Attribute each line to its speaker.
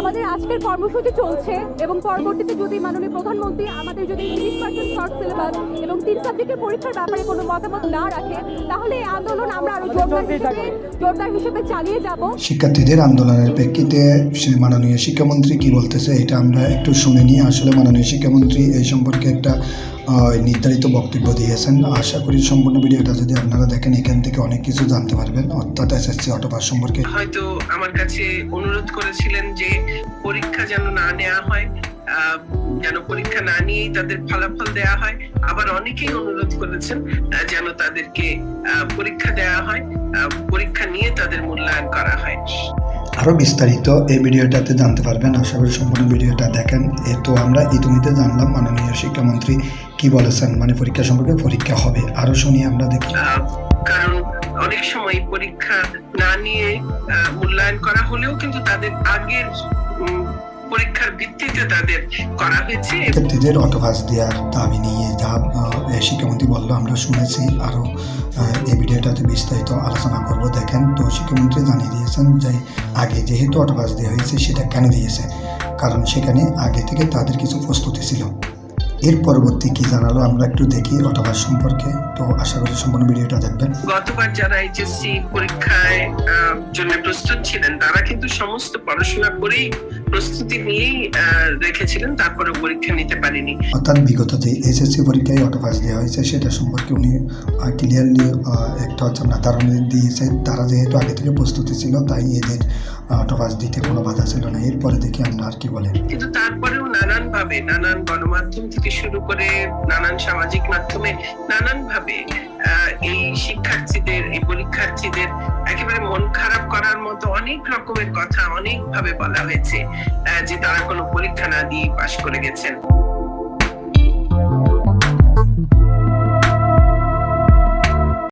Speaker 1: আমাদের আজকের কর্মসূচি চলছে এবং পরবর্তীতে যদি মাননীয় প্রধানমন্ত্রী আমাদের যদি তিরিশ পার্সেন্ট শর্ট সিলেবাস এবং তিন সাবজেক্টের পরীক্ষার ব্যাপারে কোনো মতামত না রাখে তাহলে এই আন্দোলন আমরা আরও জোরদার হিসেবে জোরদার হিসেবে চালিয়ে যাব।
Speaker 2: শিক্ষার্থীদের আন্দোলনের প্রেক্ষিতে সে মাননীয় শিক্ষামন্ত্রী কি বলতেছে এটা আমরা একটু শুনে নিই। আসলে মাননীয় শিক্ষামন্ত্রী এই সম্পর্কে একটা নির্ধারিত বক্তব্য দিয়েছেন। আশা করি সম্পূর্ণ ভিডিওটা যদি আপনারা দেখেন এখান থেকে অনেক কিছু জানতে পারবেন। অর্থাৎ এসএসসি অটোপাস সম্পর্কে
Speaker 3: হয়তো আমার কাছে অনুরোধ করেছিলেন যে পরীক্ষা যেন না নেওয়া হয় যেন পরীক্ষা না নিয়েই তাদের ফলাফল দেওয়া হয়। আবার অনেকেই অনুরোধ করেছেন যেন তাদেরকে পরীক্ষা দেওয়া হয় পরীক্ষা নিয়ে তাদের মূল্যায়ন করা হয়।
Speaker 2: আরও বিস্তারিত এই ভিডিওটাতে জানতে পারবেন। আশা করি সম্পূর্ণ ভিডিওটা দেখেন। এ তো আমরা ইতিমধ্যে জানলাম মাননীয় শিক্ষামন্ত্রী কি বলেছেন মানে পরীক্ষা সম্পর্কে পরীক্ষা হবে। আরও শুনি আমরা দেখি।
Speaker 3: কারণ অনেক সময় পরীক্ষা না নিয়ে মূল্যায়ন করা হলেও কিন্তু তাদের আগের পরীক্ষার ভিত্তিতে তাদের করা হয়েছে।
Speaker 2: অটোপাস দেওয়ার দাবি নিয়ে যা শিক্ষামন্ত্রী বলল, আমরা শুনেছি আরও এই ভিডিওটাতে বিস্তারিত আলোচনা করব। দেখেন, তো শিক্ষামন্ত্রী জানিয়ে দিয়েছেন যে, আগে যেহেতু অটোপাস দেওয়া হয়েছে, সেটা কেন দিয়েছে? কারণ সেখানে আগে থেকে তাদের কিছু প্রস্তুতি ছিল। এর পরবর্তী কি জানালো আমরা একটু দেখি অটোপাস সম্পর্কে। তো আশা করি সম্পূর্ণ ভিডিওটা দেখবেন।
Speaker 3: গতবার যারা এইচএসসি পরীক্ষায় জন্য প্রস্তুত ছিলেন, তারা সমস্ত পড়াশোনা করেই প্রস্তুতি নিয়েই রেখেছিলেন তারপরে পরীক্ষা নিতে পারেনি।
Speaker 2: অর্থাৎ বিগত যে এসএসসি পরীক্ষায় অটোপাস দেওয়া হয়েছে সেটা সম্পর্কে উনি ক্লিয়ারলি একটা হচ্ছে আপনার ধারণা দিয়েছে। তারা যেহেতু আগে থেকে প্রস্তুতি ছিল তাই এদের অটোপাস দিতে কোনো বাধা ছিল না। এরপরে দেখি আমরা আর কি বলে।
Speaker 3: কিন্তু তারপরেও নানান ভাবে নানান গণমাধ্যম থেকে শুরু করে নানান সামাজিক মাধ্যমে নানান ভাবে এই শিক্ষার্থীদের, এই পরীক্ষার্থীদের একেবারে মন খারাপ করার মতো অনেক রকমের কথা অনেক ভাবে বলা হয়েছে যে তারা কোনো পরীক্ষা না দিয়ে পাশ করে গেছেন।